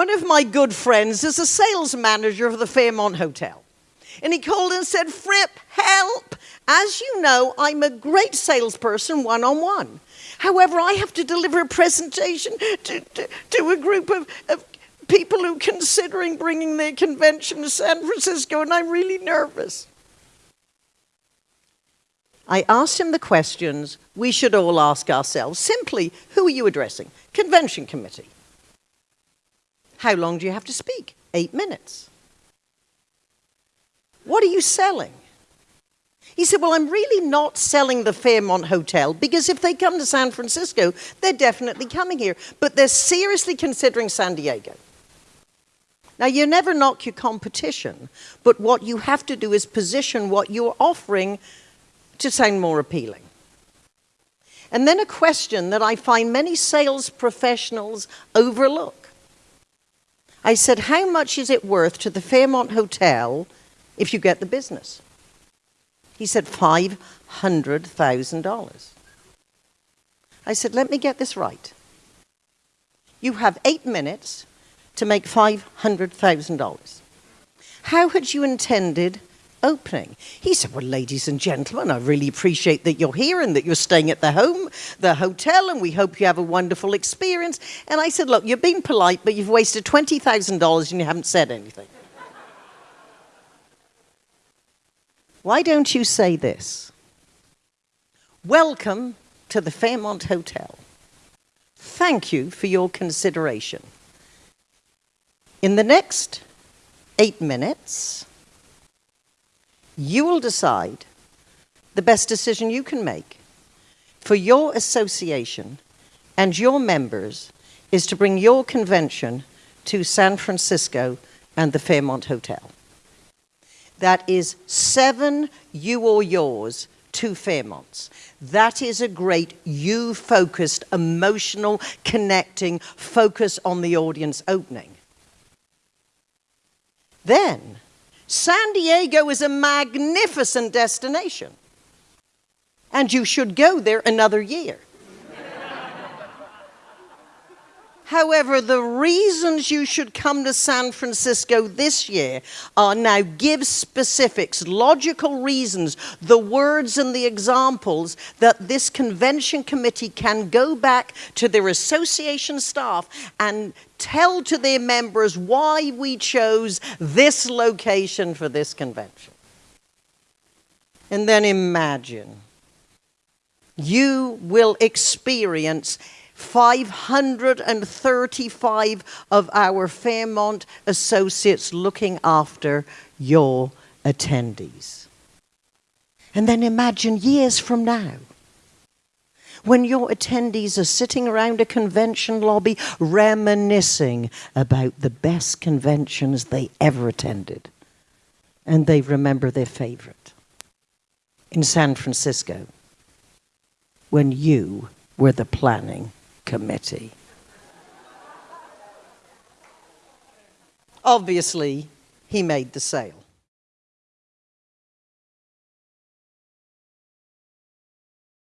One of my good friends is a sales manager of the Fairmont Hotel. And he called and said, Fripp, help! As you know, I'm a great salesperson one on one. However, I have to deliver a presentation to, to, to a group of, of people who are considering bringing their convention to San Francisco, and I'm really nervous. I asked him the questions we should all ask ourselves. Simply, who are you addressing? Convention committee. How long do you have to speak? Eight minutes. What are you selling? He said, Well, I'm really not selling the Fairmont Hotel because if they come to San Francisco, they're definitely coming here. But they're seriously considering San Diego. Now, you never knock your competition, but what you have to do is position what you're offering to sound more appealing. And then a question that I find many sales professionals overlook. I said, How much is it worth to the Fairmont Hotel if you get the business? He said, $500,000. I said, Let me get this right. You have eight minutes to make $500,000. How had you intended opening? He said, Well, ladies and gentlemen, I really appreciate that you're here and that you're staying at the home, the hotel, and we hope you have a wonderful experience. And I said, Look, you've been polite, but you've wasted $20,000 and you haven't said anything. Why don't you say this? Welcome to the Fairmont Hotel. Thank you for your consideration. In the next eight minutes, you will decide the best decision you can make for your association and your members is to bring your convention two San Francisco and the Fairmont Hotel that is seven you or yours, to Fairmonts. That is a great you focused, emotional, connecting focus on the audience opening. Then, San Diego is a magnificent destination. And you should go there another year. However, the reasons you should come to San Francisco this year are now give specifics, logical reasons, the words and the examples that this convention committee can go back to their association staff and tell to their members why we chose this location for this convention. And then imagine you will experience 535 of our Fairmont associates looking after your attendees. And then imagine years from now, when your attendees are sitting around a convention lobby reminiscing about the best conventions they ever attended, and they remember their favorite in San Francisco when you were the planning committee. Obviously, he made the sale.